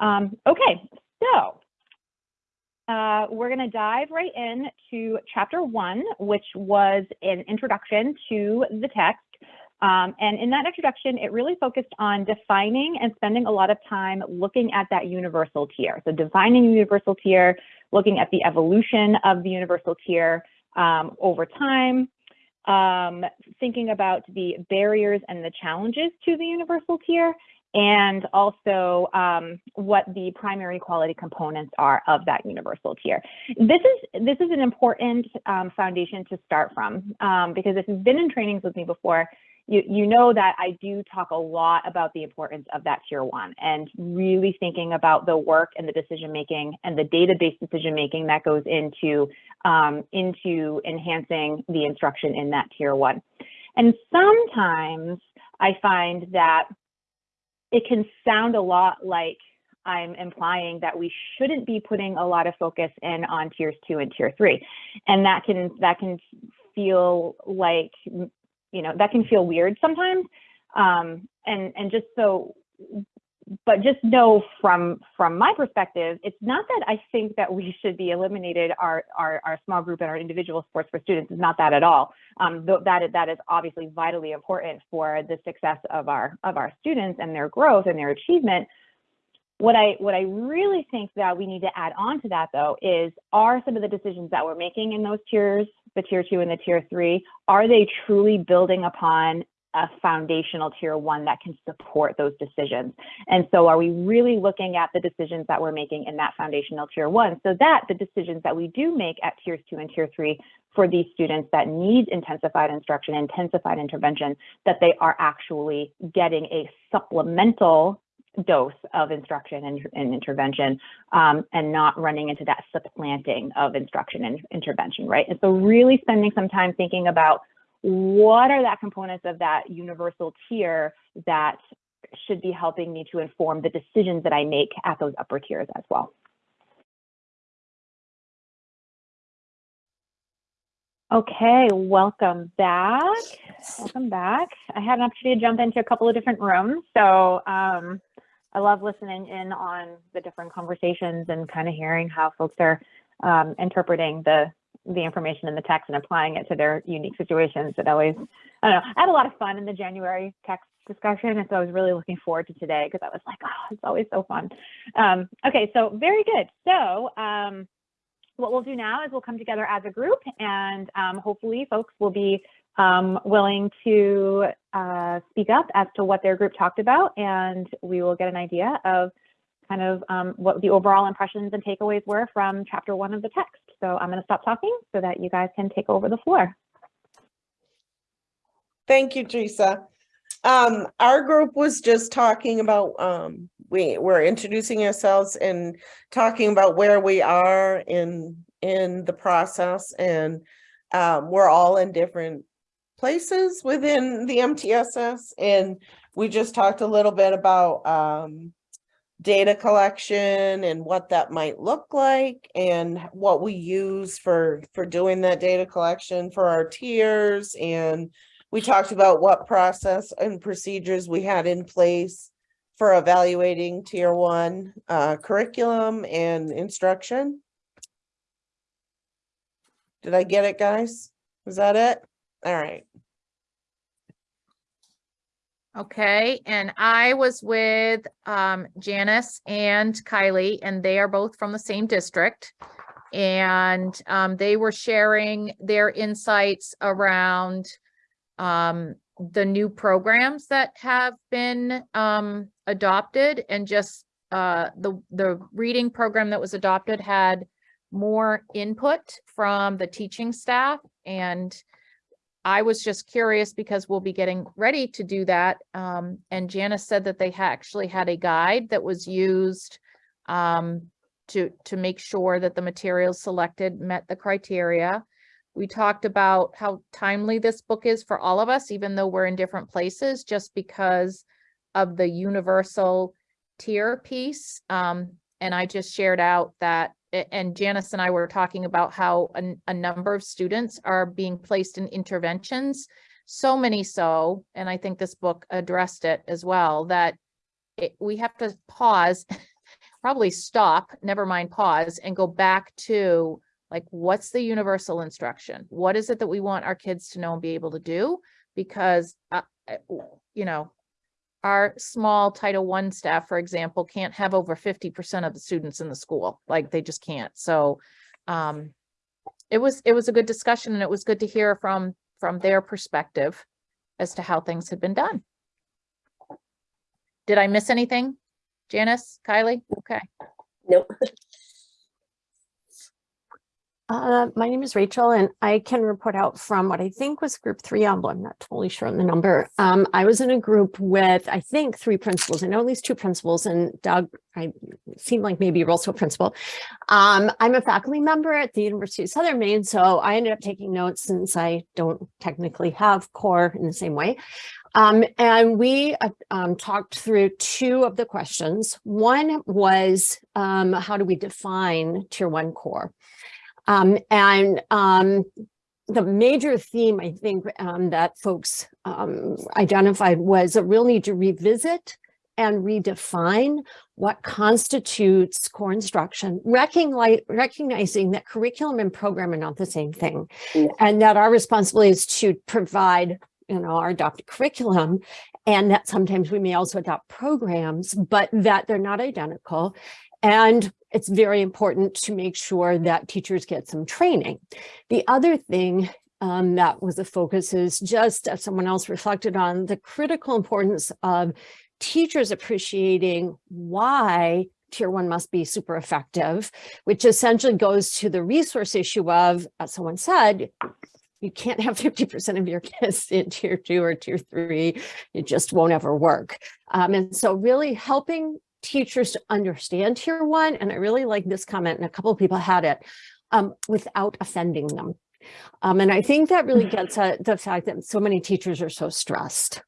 Um, okay, so uh, we're going to dive right in to chapter one, which was an introduction to the text. Um, and in that introduction, it really focused on defining and spending a lot of time looking at that universal tier. So defining universal tier, looking at the evolution of the universal tier um, over time, um, thinking about the barriers and the challenges to the universal tier, and also um, what the primary quality components are of that universal tier. This is this is an important um, foundation to start from um, because if you've been in trainings with me before, you, you know that I do talk a lot about the importance of that tier one and really thinking about the work and the decision making and the data-based decision making that goes into um, into enhancing the instruction in that tier one. And sometimes I find that it can sound a lot like I'm implying that we shouldn't be putting a lot of focus in on tiers two and tier three. And that can that can feel like you know, that can feel weird sometimes. Um, and, and just so, but just know from, from my perspective, it's not that I think that we should be eliminated our, our, our small group and our individual sports for students. It's not that at all. Um, that, that is obviously vitally important for the success of our, of our students and their growth and their achievement what I what I really think that we need to add on to that though is are some of the decisions that we're making in those tiers, the tier two and the tier three, are they truly building upon a foundational tier one that can support those decisions? And so are we really looking at the decisions that we're making in that foundational tier one so that the decisions that we do make at tiers two and tier three for these students that need intensified instruction, intensified intervention, that they are actually getting a supplemental dose of instruction and, and intervention um, and not running into that supplanting of instruction and intervention, right? And so really spending some time thinking about what are that components of that universal tier that should be helping me to inform the decisions that I make at those upper tiers as well. Okay, welcome back. Welcome back. I had an opportunity to jump into a couple of different rooms. So um, I love listening in on the different conversations and kind of hearing how folks are um, interpreting the the information in the text and applying it to their unique situations. It always, I don't know, I had a lot of fun in the January text discussion. And so I was really looking forward to today because I was like, oh, it's always so fun. Um, okay, so very good. So um, what we'll do now is we'll come together as a group and um, hopefully folks will be um, willing to uh, speak up as to what their group talked about, and we will get an idea of kind of um, what the overall impressions and takeaways were from chapter one of the text. So I'm going to stop talking so that you guys can take over the floor. Thank you, Teresa. Um, our group was just talking about, um, we were introducing ourselves and talking about where we are in, in the process and um, we're all in different places within the MTSS. And we just talked a little bit about um, data collection and what that might look like and what we use for, for doing that data collection for our tiers. And we talked about what process and procedures we had in place for evaluating tier one uh, curriculum and instruction. Did I get it, guys? Is that it? All right. Okay, and I was with um, Janice and Kylie, and they are both from the same district. And um, they were sharing their insights around um, the new programs that have been um, adopted and just uh, the, the reading program that was adopted had more input from the teaching staff and I was just curious because we'll be getting ready to do that. Um, and Janice said that they actually had a guide that was used um, to, to make sure that the materials selected met the criteria. We talked about how timely this book is for all of us, even though we're in different places, just because of the universal tier piece. Um, and I just shared out that and Janice and I were talking about how a, a, number of students are being placed in interventions, so many so, and I think this book addressed it as well, that it, we have to pause probably stop, never mind pause, and go back to like, what's the universal instruction? What is it that we want our kids to know and be able to do? Because, uh, you know, our small Title One staff, for example, can't have over fifty percent of the students in the school, like they just can't. So, um, it was, it was a good discussion and it was good to hear from, from their perspective as to how things had been done. Did I miss anything? Janice, Kylie? Okay. Nope. Uh, my name is Rachel and I can report out from what I think was group three, although I'm not totally sure on the number. Um, I was in a group with, I think, three principals. I know at least two principals and Doug, I seem like maybe you're also a principal. Um, I'm a faculty member at the University of Southern Maine, so I ended up taking notes since I don't technically have core in the same way. Um, and we uh, um, talked through two of the questions. One was, um, how do we define tier one core? Um, and um, the major theme, I think, um, that folks um, identified was a real need to revisit and redefine what constitutes core instruction, recognizing that curriculum and program are not the same thing, Yeah. and that our responsibility is to provide, you know, our adopted curriculum, and that sometimes we may also adopt programs, but that they're not identical. And it's very important to make sure that teachers get some training. The other thing um, that was a focus is just as someone else reflected on the critical importance of teachers appreciating why tier one must be super effective, which essentially goes to the resource issue of, as someone said, you can't have 50% of your kids in tier two or tier three. It just won't ever work. Um, and so really helping teachers to understand tier one, and I really like this comment, and a couple of people had it, um, without offending them. Um, and I think that really gets at the fact that so many teachers are so stressed.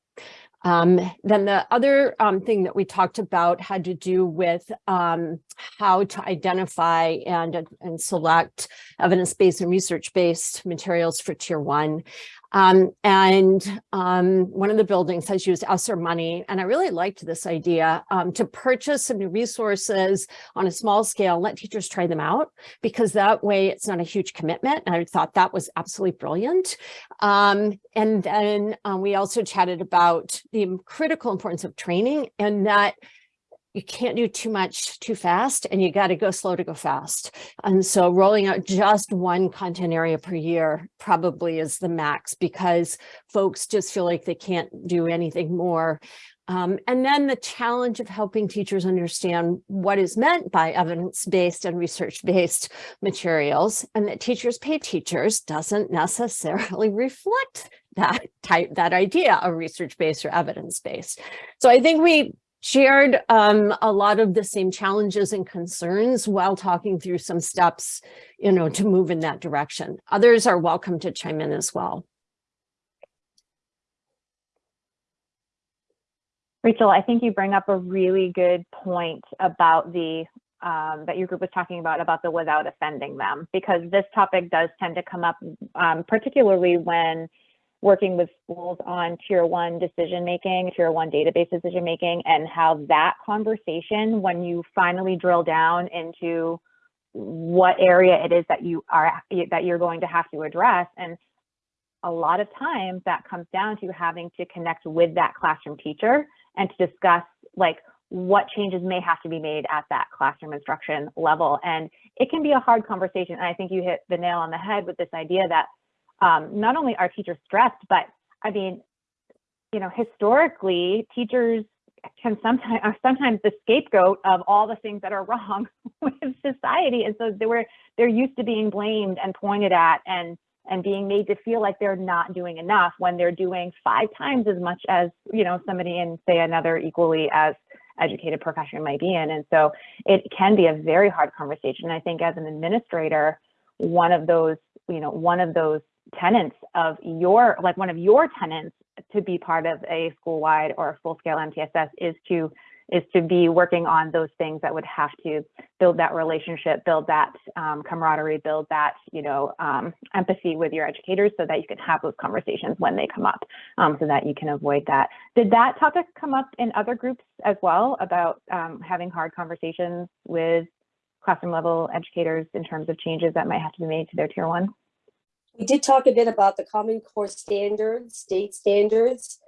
Um, then the other um, thing that we talked about had to do with um, how to identify and, and select evidence-based and research-based materials for tier one. Um, and um, one of the buildings has used ESSER money, and I really liked this idea um, to purchase some new resources on a small scale, let teachers try them out, because that way it's not a huge commitment. And I thought that was absolutely brilliant. Um, and then um, we also chatted about the critical importance of training and that you can't do too much too fast and you got to go slow to go fast. And so rolling out just one content area per year probably is the max because folks just feel like they can't do anything more. Um, and then the challenge of helping teachers understand what is meant by evidence-based and research-based materials and that teachers pay teachers doesn't necessarily reflect that type, that idea of research-based or evidence-based. So I think we shared um, a lot of the same challenges and concerns while talking through some steps, you know, to move in that direction. Others are welcome to chime in as well. Rachel, I think you bring up a really good point about the um, that your group was talking about about the without offending them, because this topic does tend to come up, um, particularly when working with schools on tier one decision making, tier one data-based decision making, and how that conversation, when you finally drill down into what area it is that you are that you're going to have to address, and a lot of times that comes down to having to connect with that classroom teacher and to discuss like what changes may have to be made at that classroom instruction level. And it can be a hard conversation. And I think you hit the nail on the head with this idea that um, not only are teachers stressed, but I mean, you know, historically, teachers can sometimes are sometimes the scapegoat of all the things that are wrong with society. And so they were they're used to being blamed and pointed at and and being made to feel like they're not doing enough when they're doing five times as much as you know somebody in say another equally as educated profession might be in and so it can be a very hard conversation i think as an administrator one of those you know one of those tenants of your like one of your tenants to be part of a school wide or full scale mtss is to is to be working on those things that would have to build that relationship, build that um, camaraderie, build that, you know, um, empathy with your educators so that you can have those conversations when they come up um, so that you can avoid that. Did that topic come up in other groups as well about um, having hard conversations with classroom level educators in terms of changes that might have to be made to their tier one? We did talk a bit about the Common Core standards, state standards,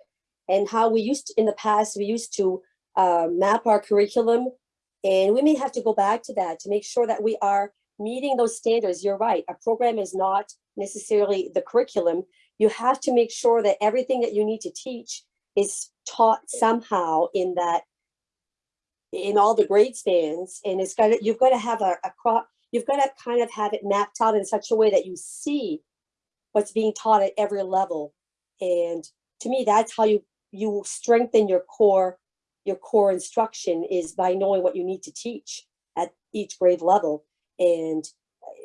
and how we used, to- in the past, we used to uh, map our curriculum. And we may have to go back to that to make sure that we are meeting those standards. You're right, a program is not necessarily the curriculum. You have to make sure that everything that you need to teach is taught somehow in that, in all the grade spans, and it's got to, you've got to have a, a crop, you've got to kind of have it mapped out in such a way that you see what's being taught at every level. And to me, that's how you, you strengthen your core, your core instruction is by knowing what you need to teach at each grade level. And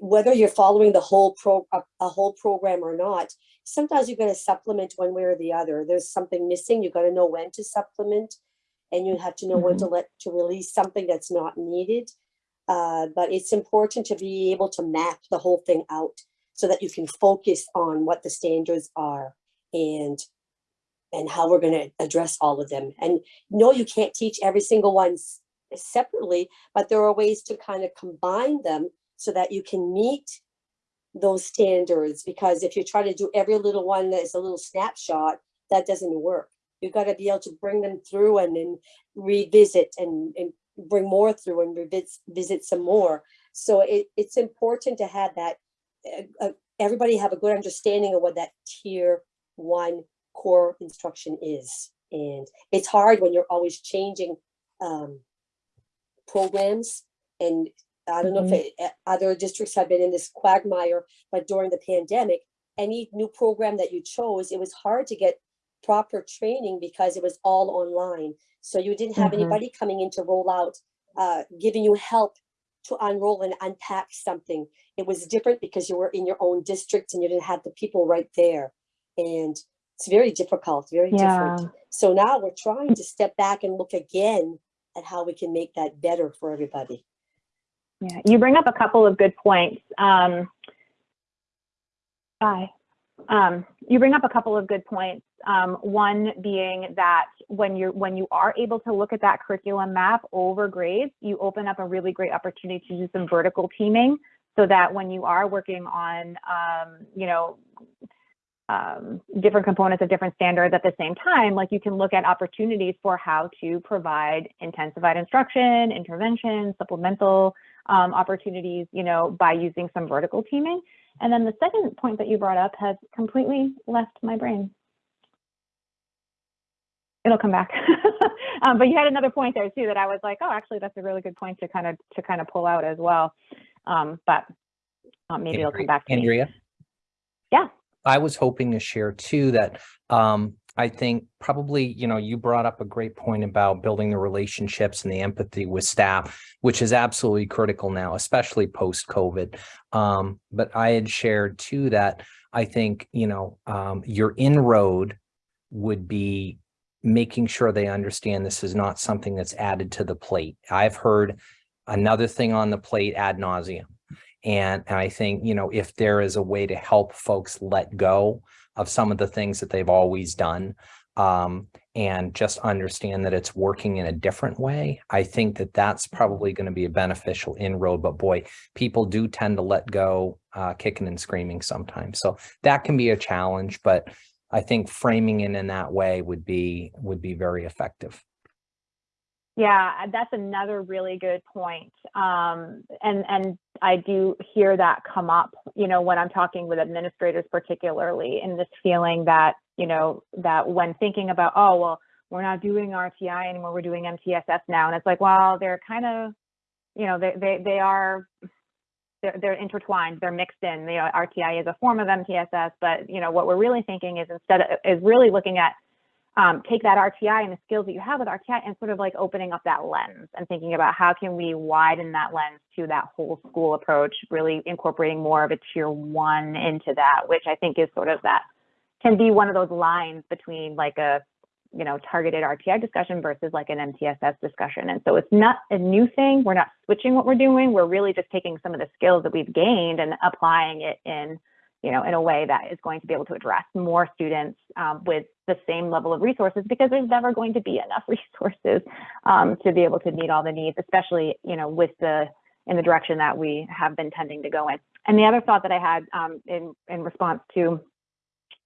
whether you're following the whole pro, a, a whole program or not, sometimes you're gonna supplement one way or the other. There's something missing, You've gotta know when to supplement. And you have to know when to let, to release something that's not needed. Uh, but it's important to be able to map the whole thing out so that you can focus on what the standards are and and how we're going to address all of them. And no, you can't teach every single one separately, but there are ways to kind of combine them so that you can meet those standards. Because if you try to do every little one that is a little snapshot, that doesn't work. You've got to be able to bring them through and then revisit and, and bring more through and revisit visit some more. So it, it's important to have that uh, everybody have a good understanding of what that tier one core instruction is. And it's hard when you're always changing um, programs. And I don't know if it, uh, other districts have been in this quagmire, but during the pandemic, any new program that you chose, it was hard to get proper training because it was all online. So you didn't have Mhm. anybody coming in to roll out, uh, giving you help to unroll and unpack something. It was different because you were in your own district and you didn't have the people right there. And it's very difficult, very Yeah. different. So now we're trying to step back and look again at how we can make that better for everybody. Yeah, you bring up a couple of good points. Um, Bye. Um, you bring up a couple of good points. Um, one being that when you're when you are able to look at that curriculum map over grades, you open up a really great opportunity to do some vertical teaming, so that when you are working on, um, you know, um, different components of different standards at the same time, like you can look at opportunities for how to provide intensified instruction, intervention, supplemental um, opportunities, you know, by using some vertical teaming. And then the second point that you brought up has completely left my brain. It'll come back. um, but you had another point there too that I was like, oh, actually, that's a really good point to kind of to kind of pull out as well. Um, but um, maybe it'll come back to me. Andrea? Yeah. I was hoping to share too that um, I think probably, you know, you brought up a great point about building the relationships and the empathy with staff, which is absolutely critical now, especially post-COVID. Um, but I had shared too that I think, you know, um, your inroad would be making sure they understand this is not something that's added to the plate. I've heard another thing on the plate ad nauseum. And I think, you know, if there is a way to help folks let go of some of the things that they've always done, um, and just understand that it's working in a different way, I think that that's probably going to be a beneficial inroad. But boy, people do tend to let go, uh, kicking and screaming sometimes. So that can be a challenge, but I think framing it in that way would be, would be very effective. Yeah, that's another really good point. Um, and and I do hear that come up, you know, when I'm talking with administrators, particularly in this feeling that, you know, that when thinking about, oh, well, we're not doing RTI anymore, we're doing MTSS now, and it's like, well, they're kind of, you know, they they they are. They're, they're intertwined. They're mixed in. You know, RTI is a form of MTSS, but you know what we're really thinking is instead of, is really looking at um, take that RTI and the skills that you have with RTI and sort of like opening up that lens and thinking about how can we widen that lens to that whole school approach, really incorporating more of a tier one into that, which I think is sort of that can be one of those lines between like a you know, targeted RTI discussion versus like an MTSS discussion. And so it's not a new thing. We're not switching what we're doing. We're really just taking some of the skills that we've gained and applying it in, you know, in a way that is going to be able to address more students um, with the same level of resources because there's never going to be enough resources um, to be able to meet all the needs, especially, you know, with the in the direction that we have been tending to go in. And the other thought that I had um, in in response to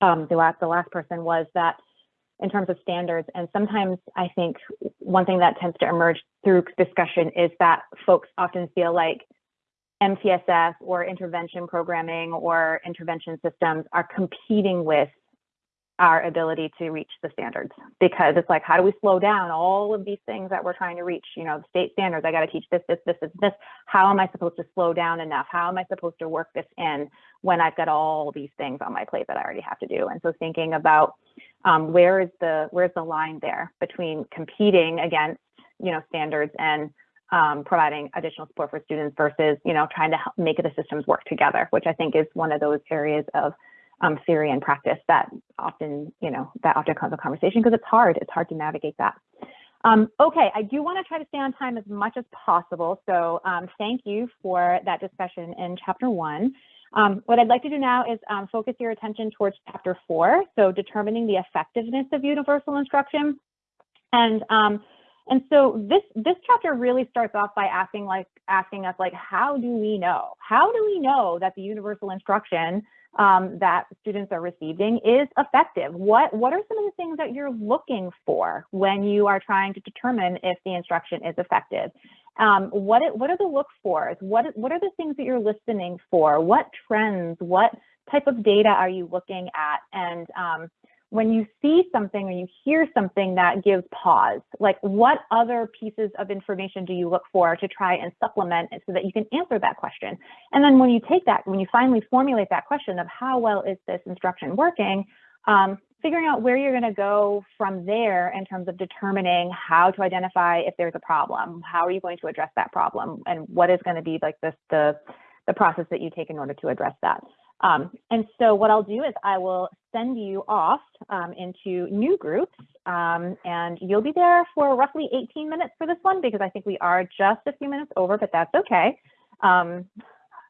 um, the last the last person was that in terms of standards, and sometimes I think one thing that tends to emerge through discussion is that folks often feel like MTSS or intervention programming or intervention systems are competing with our ability to reach the standards because it's like how do we slow down all of these things that we're trying to reach? You know the state standards i got to teach this this this this this. How am i supposed to slow down enough? How am i supposed to work this in when i've got all these things on my plate that i already have to do? And so thinking about um, where is the where's the line there between competing against you know standards and um, providing additional support for students versus you know trying to help make the systems work together which i think is one of those areas of um, theory and practice that often, you know, that often comes a conversation because it's hard. It's hard to navigate that. Um, okay, I do want to try to stay on time as much as possible. So um, thank you for that discussion in chapter one. Um, what I'd like to do now is um, focus your attention towards chapter four, so determining the effectiveness of universal instruction. And um, and so this this chapter really starts off by asking like asking us like how do we know? How do we know that the universal instruction um, that students are receiving is effective. What, what are some of the things that you're looking for when you are trying to determine if the instruction is effective? Um, what, what are the look fors? What, what are the things that you're listening for? What trends, what type of data are you looking at? And um, when you see something or you hear something that gives pause, like what other pieces of information do you look for to try and supplement it so that you can answer that question? And then when you take that, when you finally formulate that question of how well is this instruction working, um, figuring out where you're going to go from there in terms of determining how to identify if there's a problem, how are you going to address that problem, and what is going to be like this the the process that you take in order to address that. Um, and so what I'll do is I will send you off um, into new groups um, and you'll be there for roughly 18 minutes for this one because I think we are just a few minutes over, but that's okay. Um,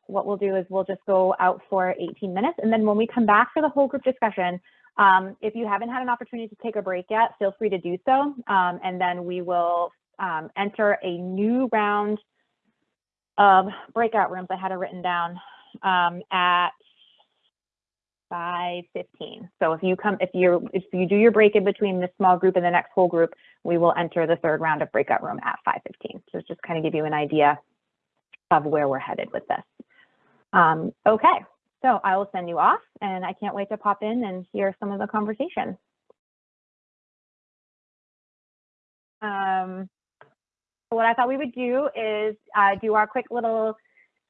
what we'll do is we'll just go out for 18 minutes and then when we come back for the whole group discussion, um, if you haven't had an opportunity to take a break yet, feel free to do so. Um, and then we will enter a new round of breakout rooms. I had it written down at 5:15. So if you come, if you if you do your break in between this small group and the next whole group, we will enter the third round of breakout room at 5:15. So just kind of give you an idea of where we're headed with this. Um, okay, so I will send you off, and I can't wait to pop in and hear some of the conversation. Um, what I thought we would do is uh, do our quick little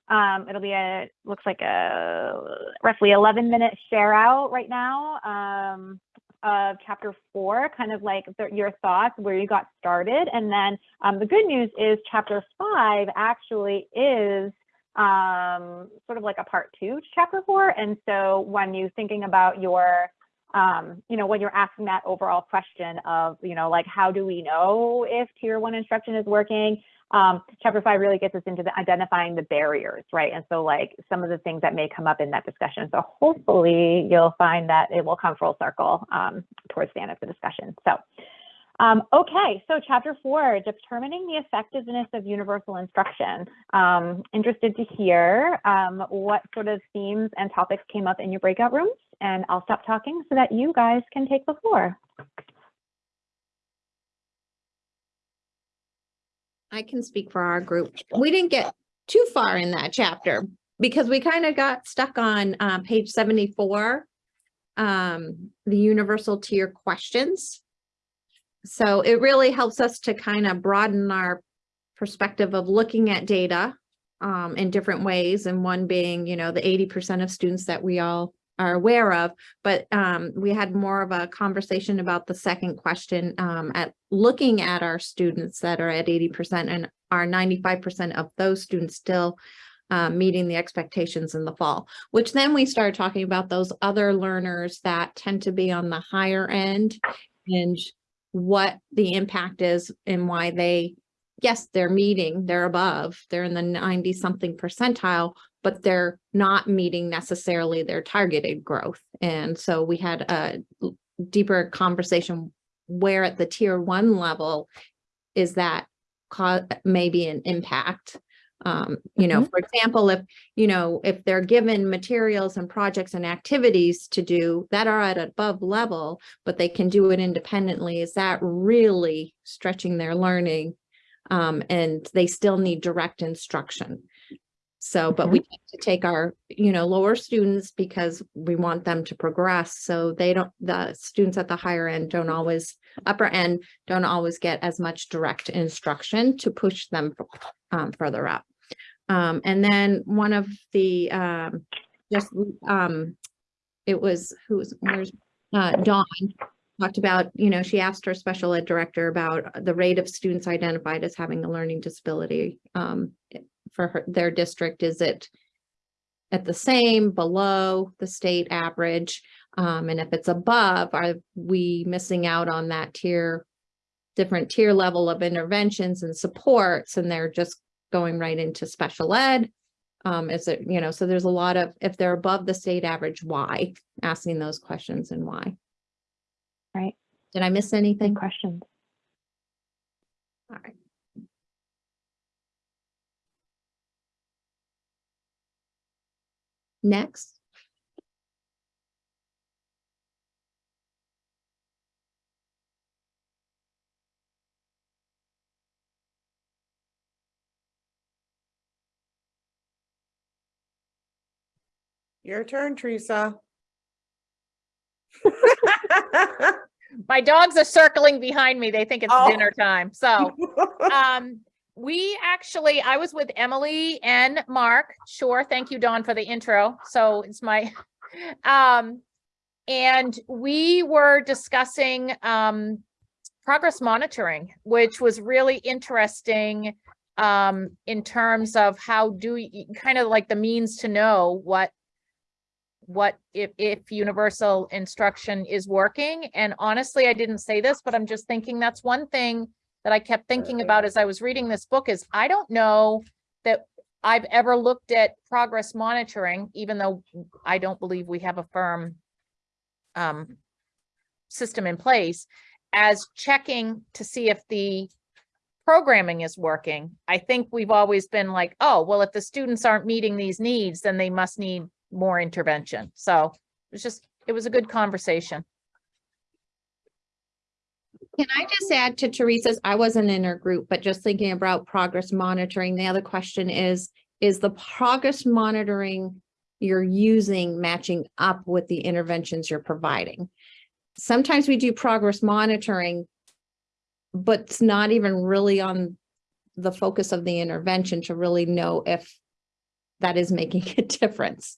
um, it'll be a, looks like a roughly 11 minute share out right now um, of chapter four, kind of like the, your thoughts, where you got started. And then um, the good news is chapter five actually is um, sort of like a part two to chapter four. And so when you're thinking about your, um, you know, when you're asking that overall question of, you know, like, how do we know if tier one instruction is working? um, chapter five really gets us into the identifying the barriers, right? And so like some of the things that may come up in that discussion. So hopefully you'll find that it will come full circle um, towards the end of the discussion. So, um, okay, so chapter four, determining the effectiveness of universal instruction. Um, interested to hear um, what sort of themes and topics came up in your breakout rooms, and I'll stop talking so that you guys can take the floor. I can speak for our group. We didn't get too far in that chapter because we kind of got stuck on uh, page seventy-four. Um, the universal tier questions. So it really helps us to kind of broaden our perspective of looking at data um, in different ways. And one being, you know, the eighty percent of students that we all are aware of, but um, we had more of a conversation about the second question um, at looking at our students that are at 80% and are 95% of those students still um, meeting the expectations in the fall, which then we started talking about those other learners that tend to be on the higher end and what the impact is and why they, yes, they're meeting, they're above, they're in the ninety something percentile, but they're not meeting necessarily their targeted growth. And so we had a deeper conversation where at the tier one level is that maybe an impact. Um, you know, for example, if, you know, if they're given materials and projects and activities to do that are at above level, but they can do it independently, is that really stretching their learning? Um, and they still need direct instruction. So, but we tend to take our, you know, lower students because we want them to progress. So they don't, the students at the higher end don't always, upper end don't always get as much direct instruction to push them um, further up. Um, and then one of the, um, just, um, it was, who's, where's, uh, Dawn talked about, you know, she asked her special ed director about the rate of students identified as having a learning disability, um, for her, their district. Is it at the same, below the state average? Um, and if it's above, are we missing out on that tier, different tier level of interventions and supports, and they're just going right into special ed? Um, is it, you know, so there's a lot of, if they're above the state average, why? Asking those questions and why. Right. Did I miss Good anything? questions. All right. Next. Your turn, Teresa. My dogs are circling behind me. They think it's Oh. dinner time. So, um, we actually, I was with Emily and Mark. Sure. Thank you, Dawn, for the intro. So it's my, um, and we were discussing, um, progress monitoring, which was really interesting, um, in terms of how do you, kind of like the means to know what what if if universal instruction is working and honestly i didn't say this but i'm just thinking that's one thing that i kept thinking about as i was reading this book is i don't know that i've ever looked at progress monitoring even though i don't believe we have a firm um system in place as checking to see if the programming is working i think we've always been like oh well if the students aren't meeting these needs then they must need more intervention. So it was just, it was a good conversation. Can I just add to Teresa's, I wasn't in her group, but just thinking about progress monitoring, the other question is, is the progress monitoring you're using matching up with the interventions you're providing? Sometimes we do progress monitoring, but it's not even really on the focus of the intervention to really know if that is making a difference.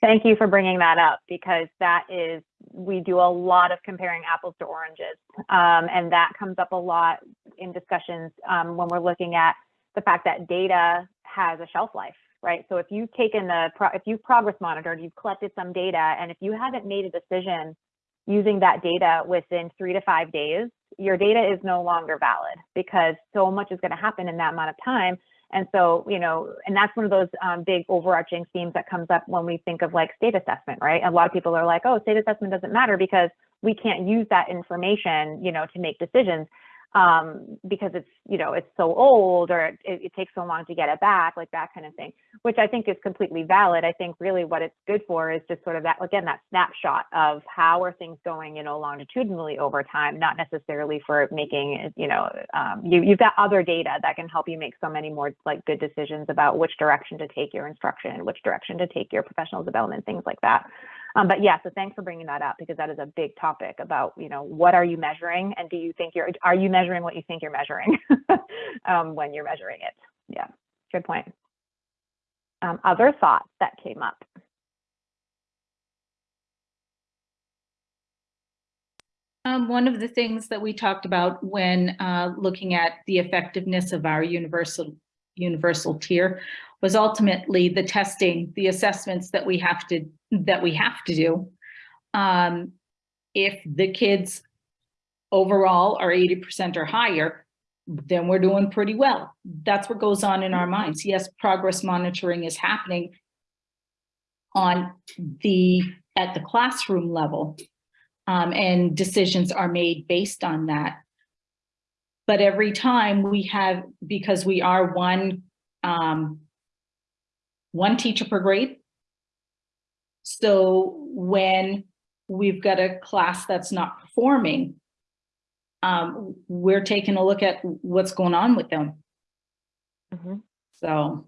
Thank you for bringing that up because that is, we do a lot of comparing apples to oranges. Um, and that comes up a lot in discussions um, when we're looking at the fact that data has a shelf life, right? So if you've taken the, if you've progress monitored, you've collected some data, and if you haven't made a decision using that data within three to five days, your data is no longer valid because so much is going to happen in that amount of time. And so, you know, and that's one of those um, big overarching themes that comes up when we think of like state assessment, right? A lot of people are like, oh, state assessment doesn't matter because we can't use that information, you know, to make decisions um, because it's, you know, it's so old or it, it takes so long to get it back, like that kind of thing, which I think is completely valid. I think really what it's good for is just sort of that, again, that snapshot of how are things going, you know, longitudinally over time, not necessarily for making, you know, um, you, you've got other data that can help you make so many more like good decisions about which direction to take your instruction which direction to take your professional development, things like that. Um, but yeah, so thanks for bringing that up because that is a big topic about, you know, what are you measuring and do you think you're, are you measuring what you think you're measuring um, when you're measuring it? Yeah, good point. Um, other thoughts that came up? Um, one of the things that we talked about when uh, looking at the effectiveness of our universal universal tier was ultimately the testing, the assessments that we have to that we have to do. Um, if the kids overall are eighty percent or higher, then we're doing pretty well. That's what goes on in our minds. Yes, progress monitoring is happening on the, at the classroom level. Um, and decisions are made based on that. But every time we have, because we are one, um, one teacher per grade. So when we've got a class that's not performing, um, we're taking a look at what's going on with them. Mhm. So,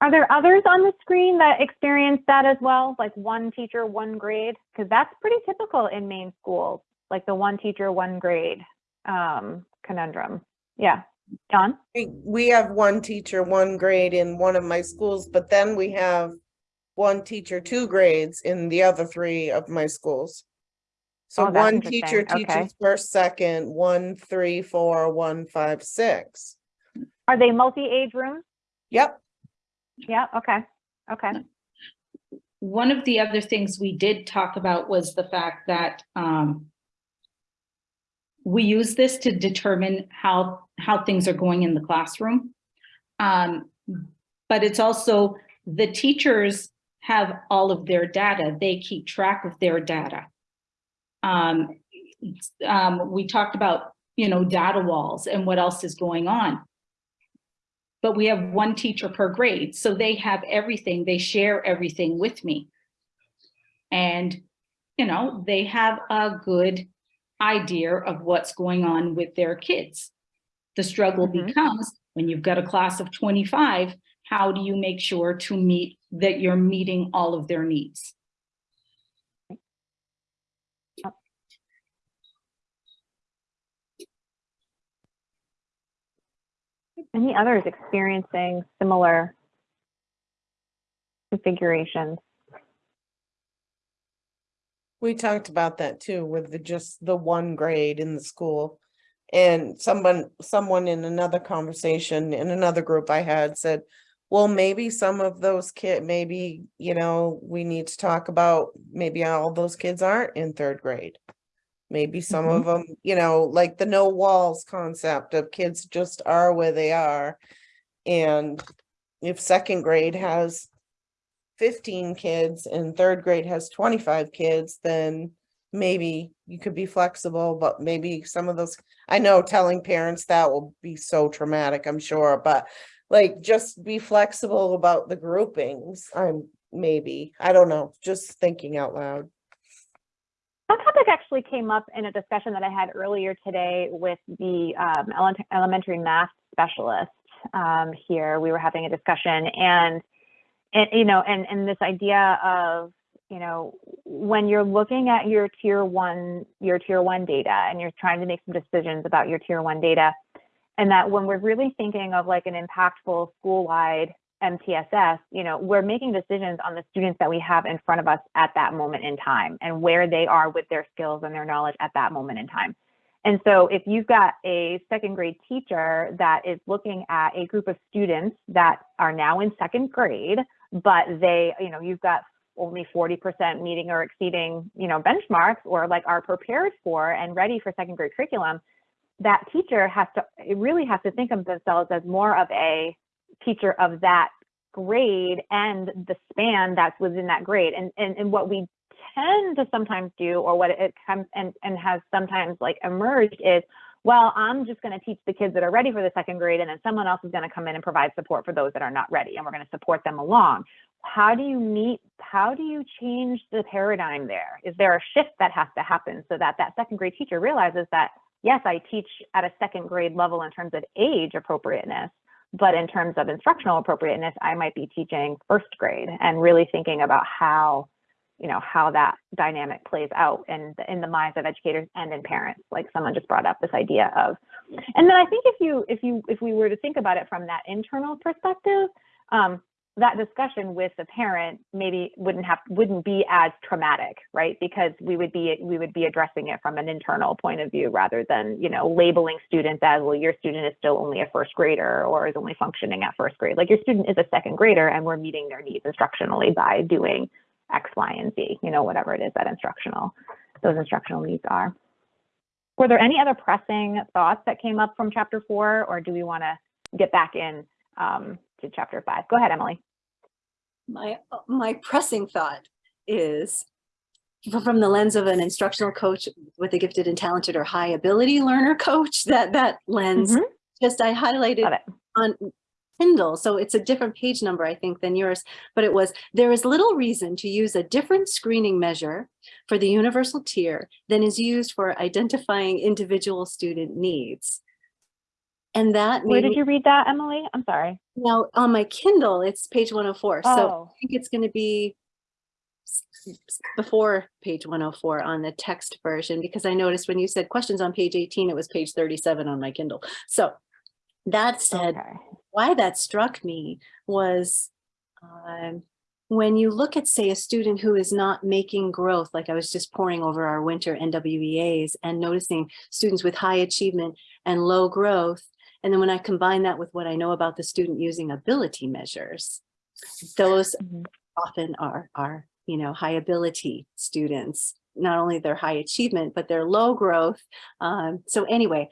Are there others on the screen that experience that as well? Like one teacher, one grade? Because that's pretty typical in Maine schools, like the one teacher, one grade um, conundrum. Yeah. John? We- We have one teacher, one grade in one of my schools, but then we have one teacher, two grades in the other three of my schools. So Oh, that's one teacher interesting. Okay. teaches first, second, one, three, four, one, five, six. Are they multi-age rooms? Yep, Yeah, okay, okay. one of the other things we did talk about was the fact that, um, we use this to determine how, how things are going in the classroom. Um, but it's also, the teachers have all of their data. They keep track of their data. Um, um, we talked about, you know, data walls and what else is going on. But we have one teacher per grade, so they have everything, they share everything with me. And, you know, they have a good idea of what's going on with their kids. The struggle Mhm. becomes, when you've got a class of 25, how do you make sure to meet, that you're meeting all of their needs? Any others experiencing similar configurations? We talked about that too, with the, just the one grade in the school. And someone, someone in another conversation, in another group I had said, well, maybe some of those kids, maybe, you know, we need to talk about, maybe all those kids aren't in third grade. Maybe some of mm-hmm. them, you know, like the no walls concept of kids just are where they are. And if second grade has fifteen kids and third grade has twenty-five kids, then maybe you could be flexible, but maybe some of those, I know telling parents that will be so traumatic, I'm sure, but like, just be flexible about the groupings, I'm, maybe, I don't know, just thinking out loud. That topic actually came up in a discussion that I had earlier today with the um, ele- elementary math specialist um, here. We were having a discussion and, and you know, and, and this idea of, you know, when you're looking at your tier one, your tier one data and you're trying to make some decisions about your tier one data, and that when we're really thinking of like an impactful school-wide MTSS, you know, we're making decisions on the students that we have in front of us at that moment in time and where they are with their skills and their knowledge at that moment in time. And so if you've got a second grade teacher that is looking at a group of students that are now in second grade, but they, you know, you've got only 40% meeting or exceeding, you know, benchmarks or like are prepared for and ready for second grade curriculum, that teacher has to, it really has to think of themselves as more of a teacher of that grade and the span that's within that grade. And, and, and what we tend to sometimes do, or what it comes and, and has sometimes like emerged is, well, I'm just going to teach the kids that are ready for the second grade, and then someone else is going to come in and provide support for those that are not ready, and we're going to support them along. How do you meet, how do you change the paradigm there? Is there a shift that has to happen so that that second grade teacher realizes that, yes, I teach at a second grade level in terms of age appropriateness, but in terms of instructional appropriateness, I might be teaching first grade and really thinking about how, you know, how that dynamic plays out in the, in the minds of educators and in parents. Like someone just brought up this idea of, and then I think if you if you if we were to think about it from that internal perspective, um, that discussion with the parent maybe wouldn't have wouldn't be as traumatic right because we would be we would be addressing it from an internal point of view rather than you know labeling students as well your student is still only a first grader or is only functioning at first grade like your student is a second grader and we're meeting their needs instructionally by doing x y and z you know whatever it is that instructional those instructional needs are. Were there any other pressing thoughts that came up from chapter four, or do we want to get back in um, to chapter five? Go ahead, Emily. My, my pressing thought is from the lens of an instructional coach with a gifted and talented or high ability learner coach, that, that lens, Mhm. just I highlighted on Kindle, so it's a different page number, I think, than yours, but it was, there is little reason to use a different screening measure for the universal tier than is used for identifying individual student needs. And that Where did you read that, Emily? I'm sorry. now on my Kindle, it's page one oh four, oh. so Oh, I think it's gonna be s- s- before page one oh four on the text version, because I noticed when you said questions on page eighteen, it was page thirty-seven on my Kindle. So that said, okay. Why that struck me was um, when you look at, say, a student who is not making growth, like I was just poring over our winter NWEAs and noticing students with high achievement and low growth. And then when I combine that with what I know about the student using ability measures, those Mhm. often are, are, you know, high ability students, not only their high achievement, but their low growth. Um, so anyway,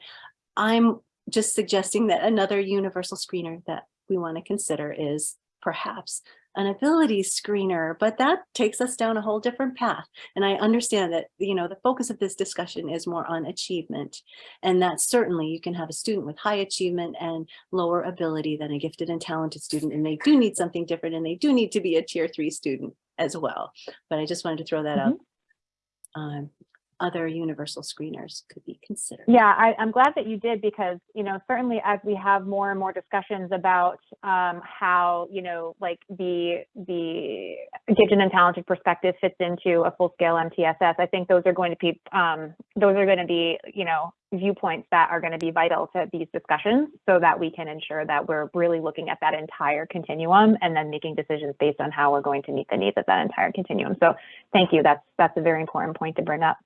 I'm just suggesting that another universal screener that we want to consider is perhaps an ability screener, but that takes us down a whole different path. And I understand that, you know, the focus of this discussion is more on achievement. And that certainly you can have a student with high achievement and lower ability than a gifted and talented student, and they do need something different, and they do need to be a tier three student as well. But I just wanted to throw that out. Um, other universal screeners could be considered. Yeah, I, I'm glad that you did because, you know, certainly as we have more and more discussions about um, how, you know, like the the gifted and talented perspective fits into a full scale MTSS, I think those are going to be um, those are going to be, you know, viewpoints that are going to be vital to these discussions so that we can ensure that we're really looking at that entire continuum and then making decisions based on how we're going to meet the needs of that entire continuum. So thank you. That's that's a very important point to bring up.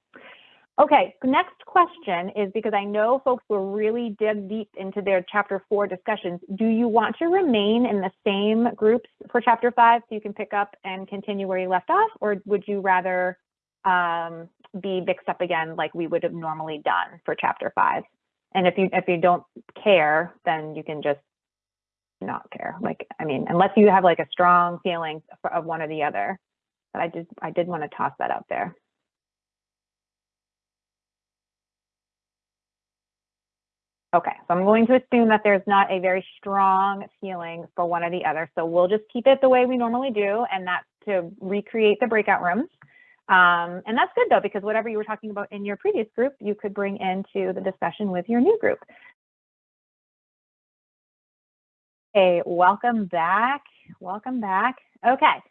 Okay, next question is because I know folks will really dig deep into their chapter four discussions. Do you want to remain in the same groups for chapter five so you can pick up and continue where you left off? Or would you rather um, be mixed up again like we would have normally done for chapter five? And if you if you don't care, then you can just not care. Like, I mean, unless you have like a strong feeling of one or the other. But I did I did want to toss that out there. Okay, so I'm going to assume that there's not a very strong feeling for one or the other. So we'll just keep it the way we normally do, and that's to recreate the breakout rooms. Um, and that's good though, because whatever you were talking about in your previous group, you could bring into the discussion with your new group. Okay, welcome back. Welcome back. Okay.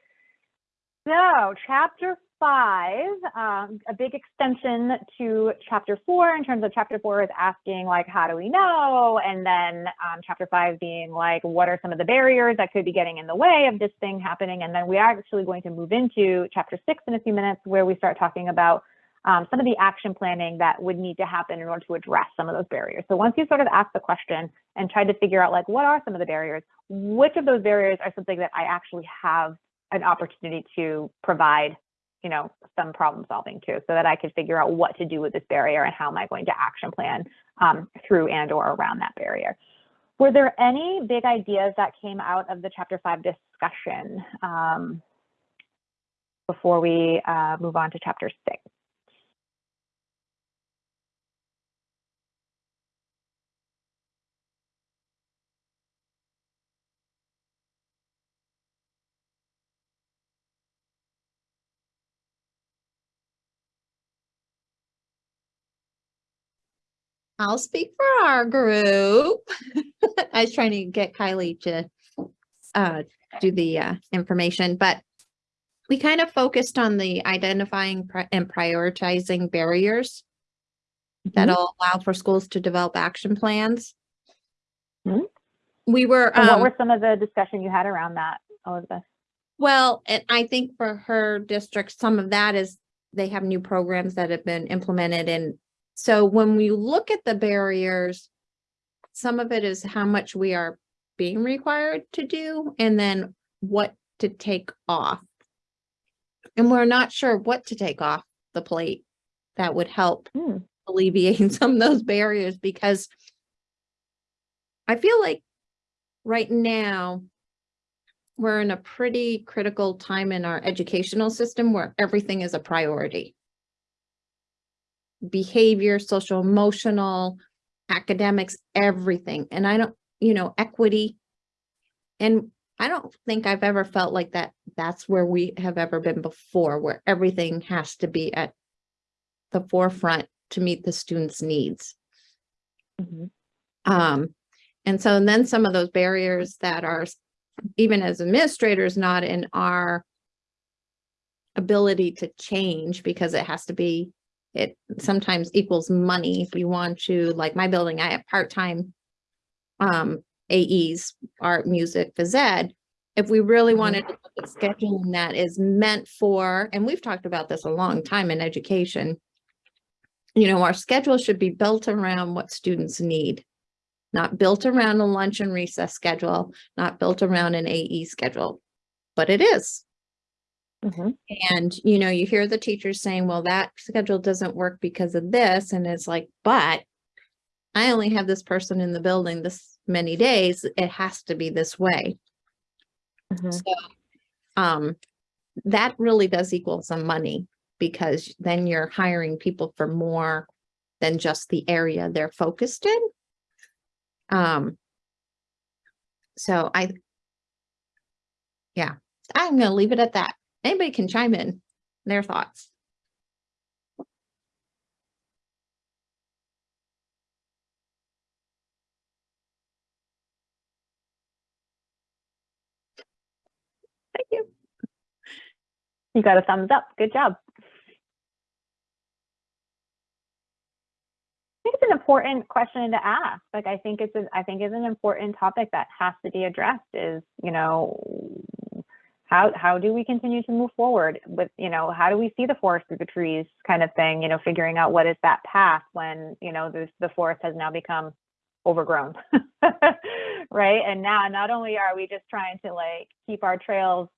So chapter five, um, a big extension to chapter four in terms of chapter four is asking like, how do we know? And then um, chapter five being like, what are some of the barriers that could be getting in the way of this thing happening? And then we are actually going to move into chapter six in a few minutes where we start talking about um, some of the action planning that would need to happen in order to address some of those barriers. So once you sort of ask the question and try to figure out like, what are some of the barriers? Which of those barriers are something that I actually have an opportunity to provide you know, some problem solving too, so that I could figure out what to do with this barrier and how am I going to action plan um, through and or around that barrier. Were there any big ideas that came out of the chapter five discussion um, before we uh, move on to chapter six? I'll speak for our group. I was trying to get Kylie to uh, do the uh, information, but we kind of focused on the identifying and prioritizing barriers that'll allow for schools to develop action plans. Mhm. We were, And what um, were some of the discussion you had around that, Elizabeth? well, and I think for her district, some of that is they have new programs that have been implemented and so when we look at the barriers, some of it is how much we are being required to do and then what to take off. And we're not sure what to take off the plate that would help Hmm. alleviate some of those barriers because I feel like right now we're in a pretty critical time in our educational system where everything is a priority. Behavior, social, emotional, academics, everything. And I don't, you know, equity. And I don't think I've ever felt like that. That's where we have ever been before, where everything has to be at the forefront to meet the students' needs. Mhm. Um, and so then some of those barriers that are even as administrators, not in our ability to change because it has to be, it sometimes equals money. If you want to, like my building, I have part-time um, AEs, art, music, phys ed. If we really Mhm. wanted to look at scheduling that is meant for, and we've talked about this a long time in education, you know, our schedule should be built around what students need. Not built around a lunch and recess schedule, not built around an AE schedule, but it is. Mhm. And, you know, you hear the teachers saying, well, that schedule doesn't work because of this. And it's like, but I only have this person in the building this many days. It has to be this way. Mhm. So, um, that really does equal some money because then you're hiring people for more than just the area they're focused in. Um, so I, yeah, I'm gonna leave it at that. Anybody can chime in their thoughts. Thank you. You got a thumbs up. Good job. I think it's an important question to ask. Like, I think it's, a, I think it's an important topic that has to be addressed is, you know, how, how do we continue to move forward with, you know, how do we see the forest through the trees kind of thing, you know, figuring out what is that path when, you know, there's, the forest has now become overgrown. right. And now not only are we just trying to like keep our trails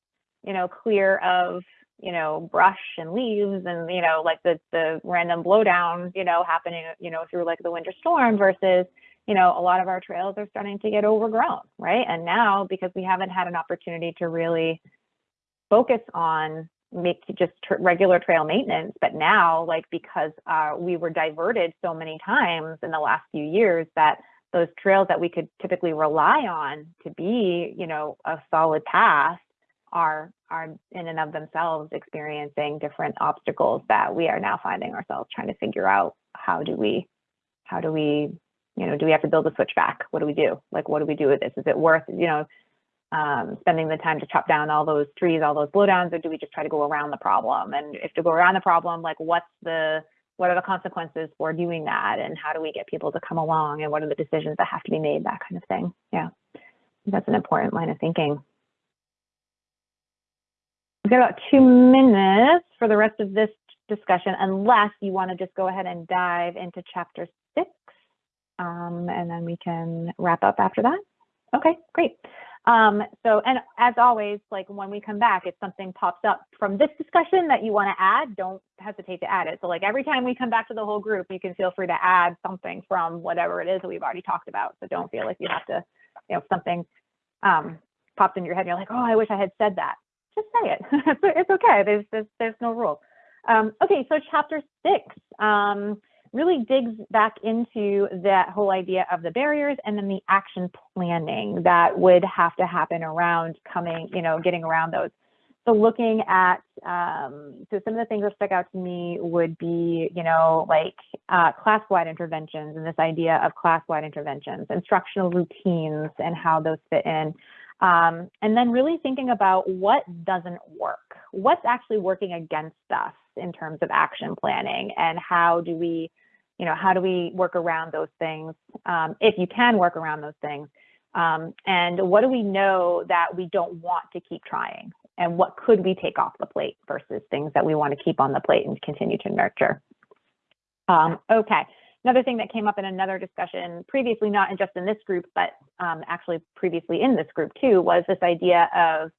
you know, clear of, you know, brush and leaves and, you know, like the, the random blowdown, you know, happening, you know, through like the winter storm versus, you know, a lot of our trails are starting to get overgrown, right? And now because we haven't had an opportunity to really focus on make just tr- regular trail maintenance, but now like because uh, we were diverted so many times in the last few years that those trails that we could typically rely on to be, you know, a solid path are are in and of themselves experiencing different obstacles that we are now finding ourselves trying to figure out how do we how do we you know do we have to build a switchback? What do we do? Like what do we do with this? Is it worth you know um, spending the time to chop down all those trees all those blowdowns or do we just try to go around the problem and if to go around the problem like what's the what are the consequences for doing that and how do we get people to come along and what are the decisions that have to be made that kind of thing yeah that's an important line of thinking We've got about two minutes for the rest of this discussion, unless you want to just go ahead and dive into chapter six. Um, and then we can wrap up after that. Okay, great. Um, so, and as always, like when we come back, if something pops up from this discussion that you want to add, don't hesitate to add it. So like every time we come back to the whole group, you can feel free to add something from whatever it is that we've already talked about. So don't feel like you have to, you know, something um, pops in your head and you're like, oh, I wish I had said that just say it. it's, it's okay. There's, there's there's no rule. Um, okay, so chapter six um, really digs back into that whole idea of the barriers and then the action planning that would have to happen around coming, you know, getting around those. So looking at, um, so some of the things that stuck out to me would be, you know, like uh, class-wide interventions and this idea of class-wide interventions, instructional routines and how those fit in. Um, and then really thinking about what doesn't work, what's actually working against us in terms of action planning and how do we, you know, how do we work around those things um, if you can work around those things. Um, and what do we know that we don't want to keep trying and what could we take off the plate versus things that we want to keep on the plate and continue to nurture. Um, okay. Another thing that came up in another discussion previously, not just in this group, but um, actually previously in this group too, was this idea of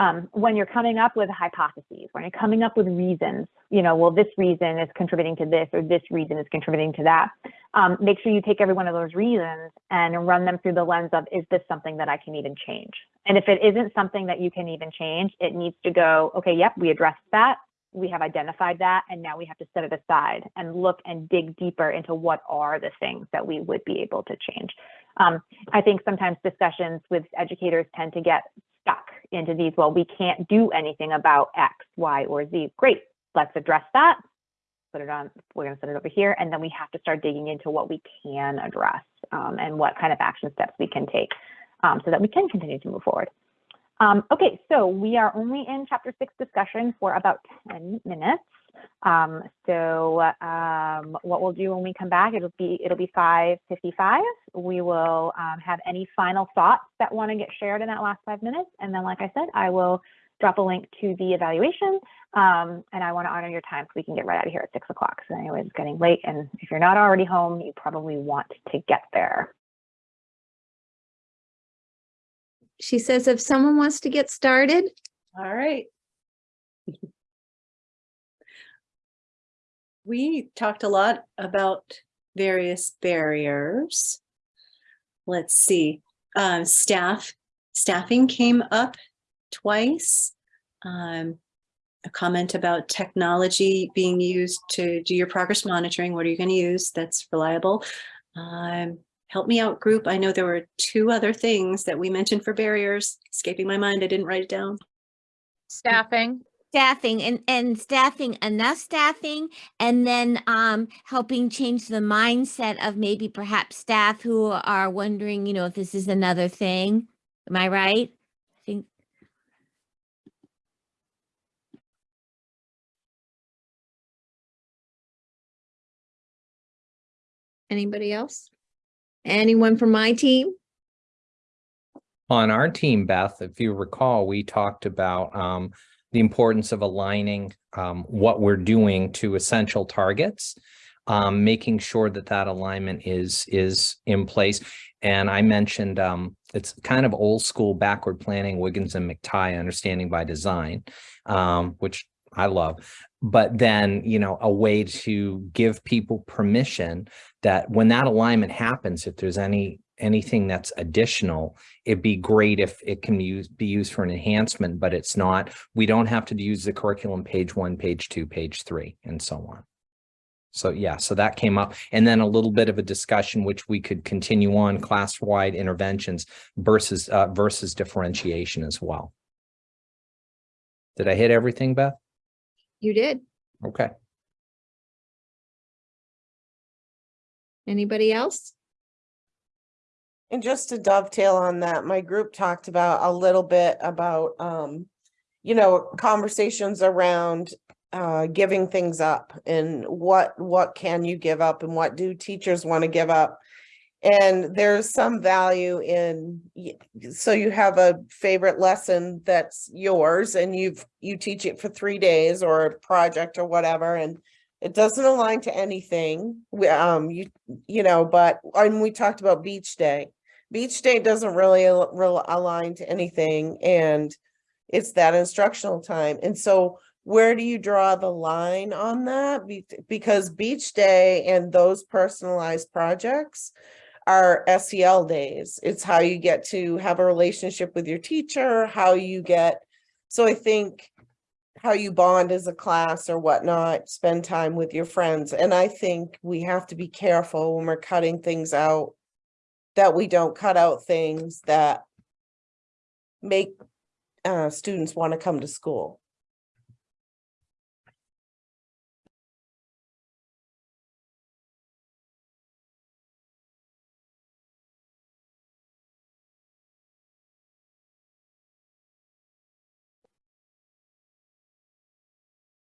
um, when you're coming up with hypotheses, when you're coming up with reasons, you know, well, this reason is contributing to this or this reason is contributing to that. Um, make sure you take every one of those reasons and run them through the lens of, is this something that I can even change? And if it isn't something that you can even change, it needs to go, okay, yep, we addressed that. We have identified that, and now we have to set it aside and look and dig deeper into what are the things that we would be able to change. Um, I think sometimes discussions with educators tend to get into these, well, we can't do anything about X, Y, or Z. Great, let's address that. Put it on, we're gonna set it over here, and then we have to start digging into what we can address um, and what kind of action steps we can take um, so that we can continue to move forward. Um, okay, so we are only in chapter six discussion for about 10 minutes. Um, so um, what we'll do when we come back, it'll be it'll be 5:55. We will um, have any final thoughts that want to get shared in that last five minutes, and then, like I said, I will drop a link to the evaluation. Um, and I want to honor your time so we can get right out of here at six o'clock. So anyway, it's getting late, and if you're not already home, you probably want to get there. She says if someone wants to get started, All right. We talked a lot about various barriers. Let's see, um, staff, staffing came up twice. Um, a comment about technology being used to do your progress monitoring. What are you going to use that's reliable? Um, help me out group. I know there were two other things that we mentioned for barriers escaping my mind. I didn't write it down. Staffing, staffing and and staffing enough staffing and then um helping change the mindset of maybe perhaps staff who are wondering you know if this is another thing am i right i think anybody else? Anyone from my team? On our team, Beth, if you recall, we talked about um, the importance of aligning um, what we're doing to essential targets, um, making sure that that alignment is is in place. And I mentioned um, it's kind of old school backward planning, Wiggins and McTighe, understanding by design, um, which I love. But then, you know, a way to give people permission that when that alignment happens, if there's any anything that's additional, it'd be great if it can use be used for an enhancement, but it's not. We don't have to use the curriculum page one, page two, page three, and so on. So yeah, so that came up. And then a little bit of a discussion which we could continue on class-wide interventions versus uh, versus differentiation as well. Did I hit everything, Beth? You did. Okay. Anybody else? And just to dovetail on that, my group talked about a little bit about, um, you know, conversations around uh, giving things up and what, what can you give up and what do teachers want to give up? And there's some value in, so you have a favorite lesson that's yours and you've, you teach it for three days or a project or whatever, and it doesn't align to anything. We, um, you, you know, but, and we talked about beach day. Beach day doesn't really al- align to anything and it's that instructional time. And so where do you draw the line on that? Be- Because beach day and those personalized projects are SEL days. It's how you get to have a relationship with your teacher, how you get, so I think how you bond as a class or whatnot, spend time with your friends. And I think we have to be careful when we're cutting things out, that we don't cut out things that make uh, students want to come to school.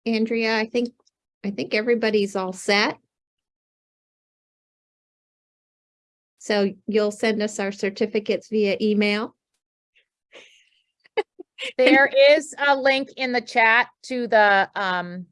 Andrea, I think, I think everybody's all set. So you'll send us our certificates via email. there is a link in the chat to the um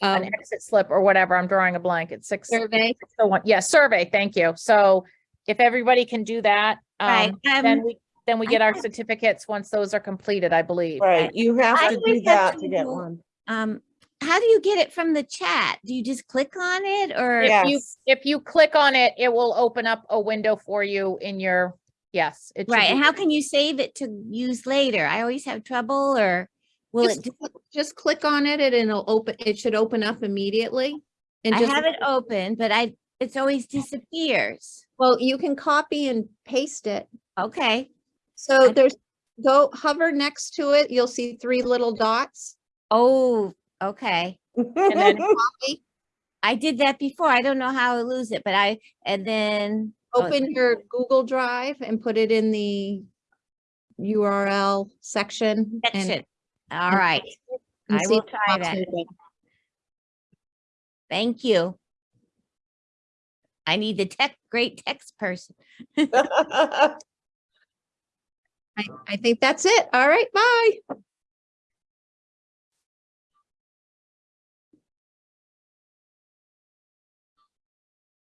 an Um, exit slip or whatever. I'm drawing a blank. It's six. survey. The one, yeah, survey, thank you. So if everybody can do that, Right, um, then um, we, then we I get our thought- certificates once those are completed, I believe. Right, you have I to do that to to get one. Um, how do you get it from the chat? Do you just click on it or? If you, if you click on it, it will open up a window for you in your, yes. it Right, and how can you save it to use later? I always have trouble or will? Just, just- cl- just click on it and it'll open, it should open up immediately. And I have it open, but I, it's always disappears. well, you can copy and paste it. Okay, So I- there's, go hover next to it, you'll see three little dots. oh, okay. And then oh, Copy, I did that before. I don't know how I lose it, but I, and then. oh, open your Google Drive and put it in the URL section. and- All right, I will try that. thank you. I need the tech, great text person. I, I think that's it. All right, bye.